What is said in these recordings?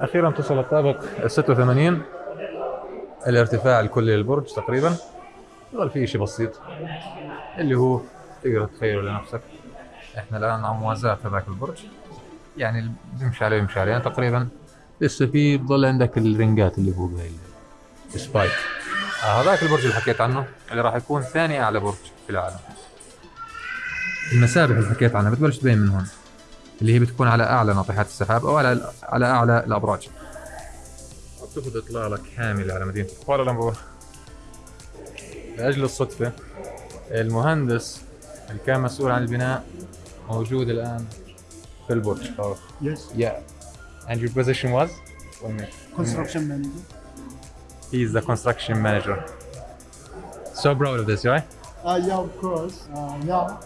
أخيرا تصل الطابق ال 86 الارتفاع الكلي للبرج تقريبا. يظل فيه شيء بسيط اللي هو تقدر تتخيله لنفسك. إحنا الآن على موازاة هذاك البرج. يعني بيمشي عليه يمشي عليه تقريبا. لسه في بضل عندك الرنجات اللي فوق هاي السبايك. آه هذاك البرج اللي حكيت عنه اللي راح يكون ثاني أعلى برج في العالم. المسابح اللي حكيت عنها بتبلش تبين من هون. اللي هي بتكون على أعلى ناطحات السحاب أو على على أعلى الأبراج. بتاخذ إطلالة كاملة على مدينة كوالالمبور لأجل الصدفة المهندس اللي كان مسؤول عن البناء موجود الآن في البرج. Yes, yeah. And your position was? Construction manager. he is the construction manager. So proud of this right? Uh, yeah, of course. Uh, yeah.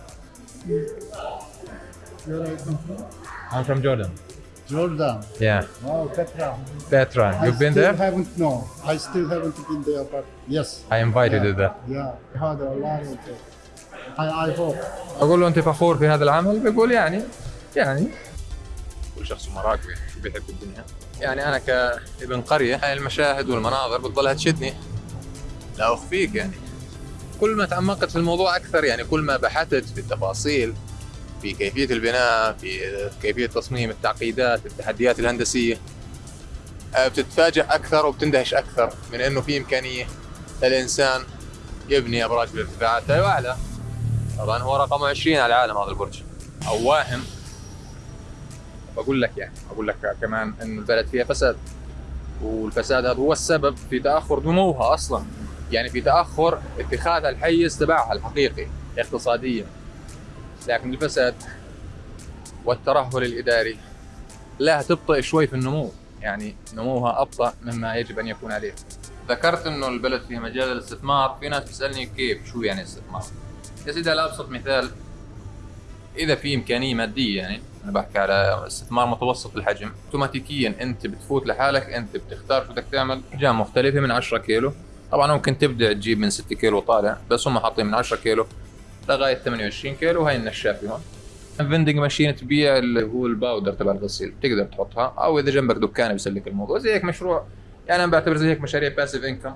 Where are you from? I'm from Jordan Jordan. yeah Wow, Petra. Petra I you've been still there haven't, no. I still haven't been there, but yes. I invited you there Yeah, I had a lot of it. I, I hope. أقول له أنت فخور في هذا العمل بيقول يعني يعني كل شخص مراقبه شو بيحب الدنيا يعني أنا كابن قرية هاي المشاهد والمناظر بتضلها تشدني لا أخفيك يعني كل ما تعمقت في الموضوع أكثر يعني كل ما بحثت في التفاصيل في كيفية البناء في كيفية تصميم التعقيدات التحديات الهندسية. آه، بتتفاجئ أكثر وبتندهش أكثر من إنه في إمكانية للانسان يبني أبراج بارتفاعات أعلى. طبعا هو رقم 20 على العالم هذا البرج. أو واهم. بقول لك يعني بقول لك كمان إنه البلد فيها فساد. والفساد هذا هو السبب في تأخر نموها أصلا. يعني في تأخر اتخاذها الحيز تبعها الحقيقي اقتصاديا. لكن الفساد والترهل الإداري لا تبطئ شوي في النمو. يعني نموها أبطأ مما يجب أن يكون عليه. ذكرت إنه البلد فيها مجال للاستثمار. في ناس بتسألني كيف؟ شو يعني استثمار يا سيدي على أبسط مثال إذا في إمكانية مادية يعني أنا بحكي على استثمار متوسط الحجم اوتوماتيكيا أنت بتفوت لحالك أنت بتختار شو بدك تعمل. احجام مختلفة من 10 كيلو. طبعا ممكن تبدا تجيب من 6 كيلو طالع بس هم حاطين من 10 كيلو. لغاية 28 كيلو وهي النشافه هون. vending machine تبيع اللي هو ال powder تبع الغسيل. تقدر تحطها أو إذا جنبك دكان بيسلك الموضوع. زي هيك مشروع. يعني أنا بعتبر زي هيك مشاريع passive income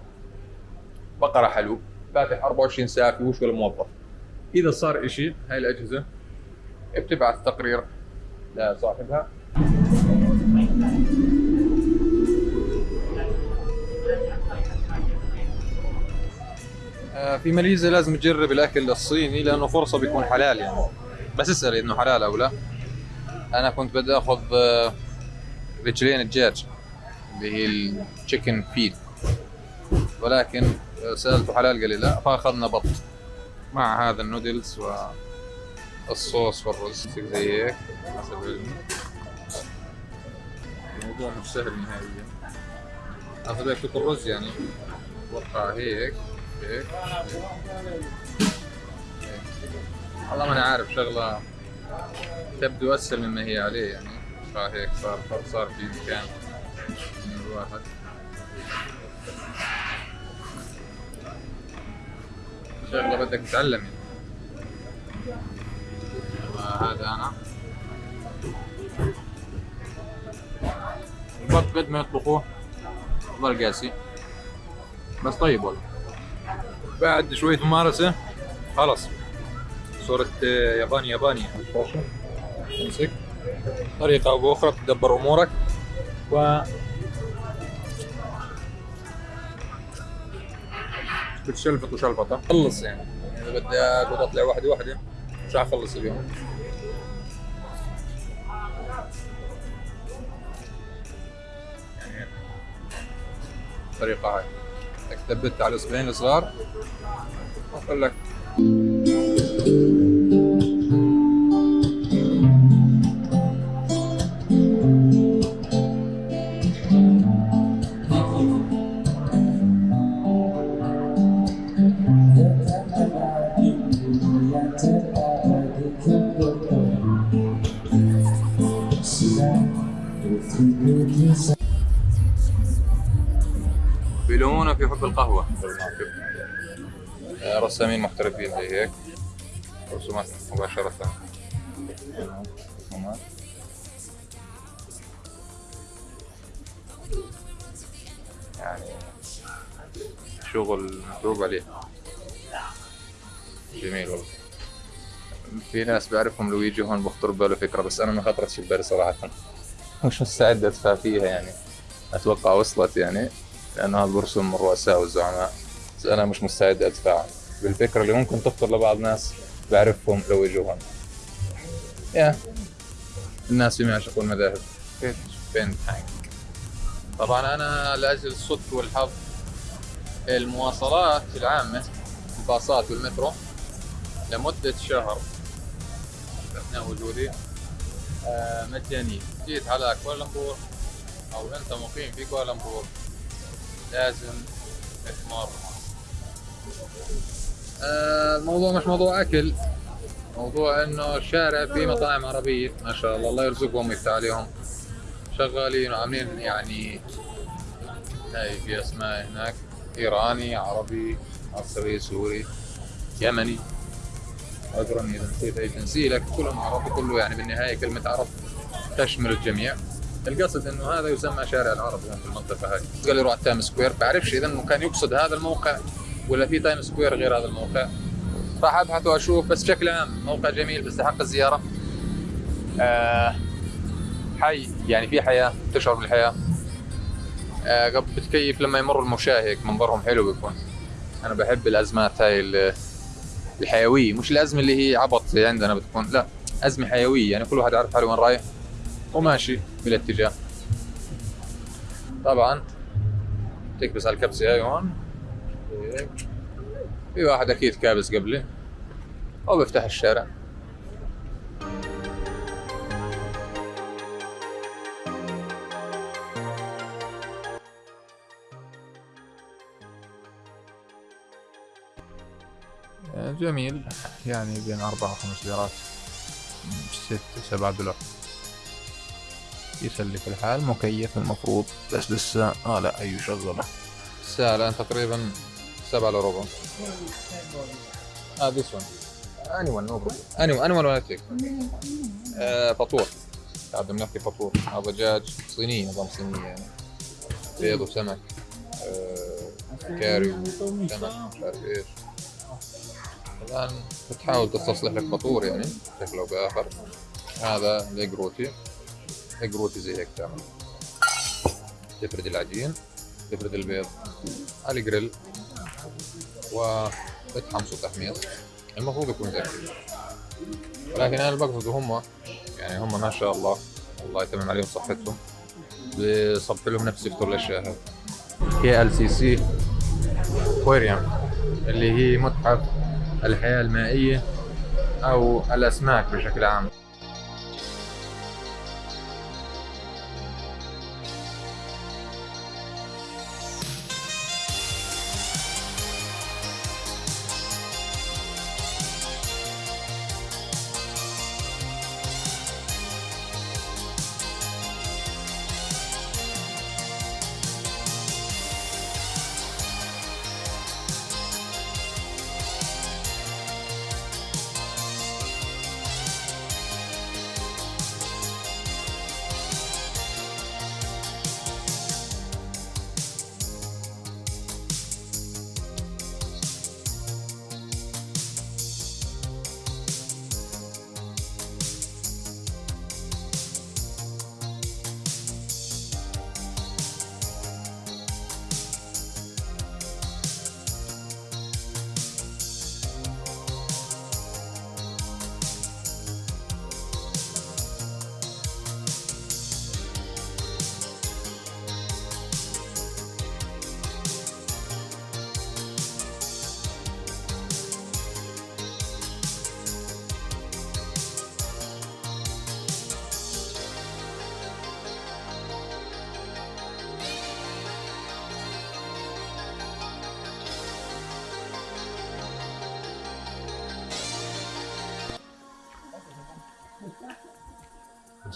بقرة حلوب فاتح 24 ساعة فيهوش ولا موظف. إذا صار إشي هاي الأجهزة بتبعث تقرير لصاحبها. في ماليزيا لازم تجرب الأكل الصيني لأنه فرصة بيكون حلال يعني. بس اسأل إنه حلال أو لا. أنا كنت بدي آخذ آه، رجلين الدجاج اللي هي ال chicken feet ولكن آه، سألته حلال قال لي لا فأخذنا بط مع هذا ال noodles وال sauce والرز زي هيك حسب الموضوع مش سهل نهائيا. أخذ هيك الرز يعني وقع هيك. والله ما أنا عارف شغلة تبدو أسهل مما هي عليه يعني. صار هيك صار صار في مكان. من الواحد شغلة بدك تتعلم يعني. هذا أنا. البط قد ما يطبخوه. ضل قاسي. بس طيب والله. بعد شوية ممارسة. خلص صرت آه، ياباني ياباني. تمسك طريقة أو بأخرى تدبر أمورك. و بتشلفط وشلفطة. خلص يعني. إذا بدي أقعد أطلع واحدة واحدة. مش حخلص اليوم. يعني هاي. بدك تثبت على الاصبعين الصغار واقول لك. بيلومونا في حب القهوة. آه، رسامين محترفين زي هيك. رسومات مباشرة. رسومات يعني شغل متعوب عليه. جميل والله. في ناس بعرفهم لو يجوا هون بخطر بباله فكرة بس أنا ما خطرتش ببالي صراحة. مش مستعد أدفع فيها يعني؟ أتوقع وصلت يعني. لأنه هذا برسم الرؤساء والزعماء بس أنا مش مستعد أدفع بالفكرة اللي ممكن تخطر لبعض ناس بعرفهم لو يجوا هون يا الناس فيما يعشقوا المذاهب كيف فين حاجة طبعا أنا لأجل الصدق والحظ المواصلات العامة الباصات والمترو لمدة شهر. أثناء وجودي آه، مجانية. جيت على كوالالمبور أو أنت مقيم في كوالالمبور. لازم تمر آه، الموضوع مش موضوع أكل موضوع إنه الشارع فيه مطاعم عربية ما شاء الله الله يرزقهم ويفتح عليهم. شغالين وعاملين يعني هاي في أسماء هناك إيراني عربي مصري سوري يمني. عذرا إذا نسيت أي جنسيه لكن كلهم عرب كله يعني بالنهاية كلمة عرب تشمل الجميع. القصد إنه هذا يسمى شارع العرب هنا في المنطقة هاي قال لي روح Times Square. بعرفش إذا إنه كان يقصد هذا الموقع ولا في Times Square غير هذا الموقع. راح أبحث وأشوف بس بشكل عام موقع جميل بيستحق الزيارة. آه حي يعني في حياة تشعر بالحياة. آه بتكيف لما يمر المشاة هيك منظرهم حلو بيكون. أنا بحب الأزمات هاي الحيوية. مش الأزمة اللي هي عبط عندنا بتكون لا أزمة حيوية. يعني كل واحد عارف حاله وين رايح. وماشي بالاتجاه. طبعا تكبس على الكبسة هاي هون. في واحد أكيد كابس قبلي أو بيفتح الشارع. جميل يعني بين أربعة وخمس ليرات ست سبعة دولار يسلك الحال؟ مكيف المفروض. بس لسه آه لا أيوه شغلة. الساعة الآن تقريبا سبعة إلا ربع. آه one. Anyone no problem. Anyone anyone ولا تيك آه فطور. قاعد بنحكي فطور. هذا دجاج صينية نظام صينية يعني. بيض وسمك. آه كاري وسمك مش عارف إيش. الآن بتحاول تستصلح لك فطور يعني. بشكل أو بآخر. هذا ال egg roti ال egg roti زي هيك تعمل. تفرد العجين تفرد البيض على الجريل وبتحمصوا تحميص. المفروض يكون زي ولكن أنا اللي بقصده هم يعني هم ما شاء الله الله يتمم عليهم صحتهم. بصب لهم نفس يفطر الأشياء هذه KLCC Aquarium اللي هي متحف الحياة المائية أو الأسماك بشكل عام.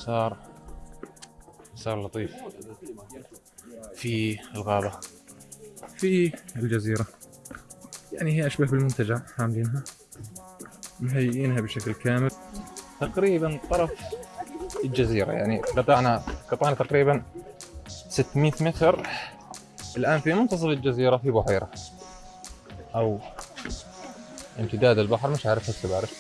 مسار مسار لطيف في الغابة. في الجزيرة. يعني هي أشبه بالمنتجع عاملينها. مهيئينها بشكل كامل. تقريبا طرف الجزيرة يعني قطعنا قطعنا تقريبا 600 متر. الآن في منتصف الجزيرة في بحيرة. أو امتداد البحر مش عارف هسه بعرف.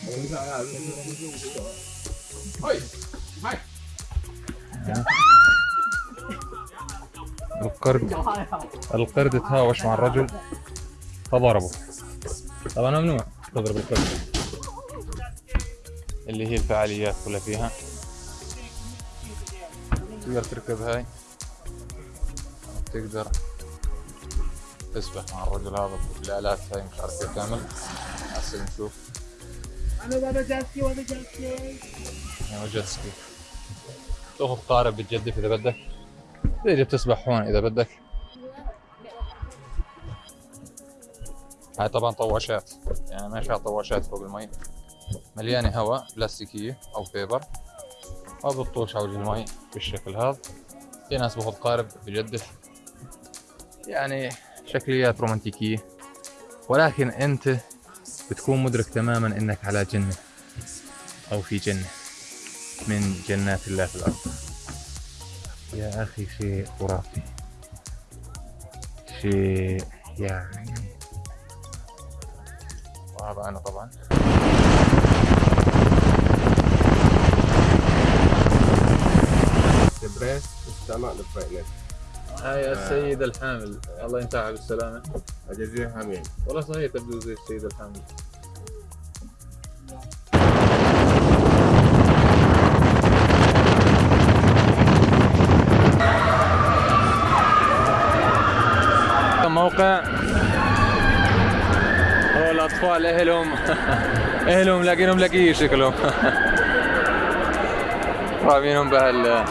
القرد. القرد تهاوش مع الرجل. فضربه طبعا ممنوع تضرب القرد. اللي هي الفعاليات كلها فيها. تقدر تركب هاي. تقدر تسبح مع الرجل هذا بالآلات هاي مش عارف كيف تعمل. هسه نشوف. يعني جيت سكي تاخذ قارب بتجدف إذا بدك. تيجي بتسبح هون إذا بدك. هاي طبعا طواشات. يعني ماشي على طواشات فوق المي. مليانة هواء بلاستيكية أو فيبر ما بتطوش على وجه المي بالشكل هذا. في ناس باخذ قارب بجدف يعني شكليات رومانتيكية. ولكن أنت بتكون مدرك تماما أنك على جنة أو في جنة. من جنات الله في الأرض. يا أخي شيء خرافي. شيء يعني. وهذا أنا طبعا. البريس استعمال الفاينل هاي السيد الحامل. الله ينتهى بالسلامة. أجازيه حميد والله صحيح تبدو زي السيد الحامل. موقع هو الأطفال أهلهم. أهلهم لاقينهم لاقيه شكلهم رامينهم بهال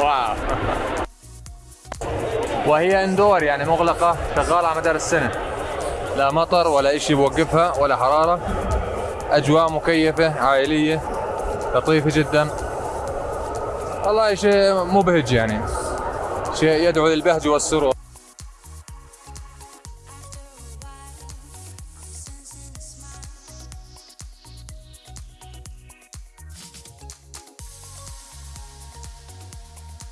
واو. وهي إندور يعني مغلقة شغالة على مدار السنة. لا مطر ولا إشي بوقفها ولا حرارة. أجواء مكيفة عائلية لطيفة جدا. والله شيء مبهج يعني. شيء يدعو للبهج والسرور.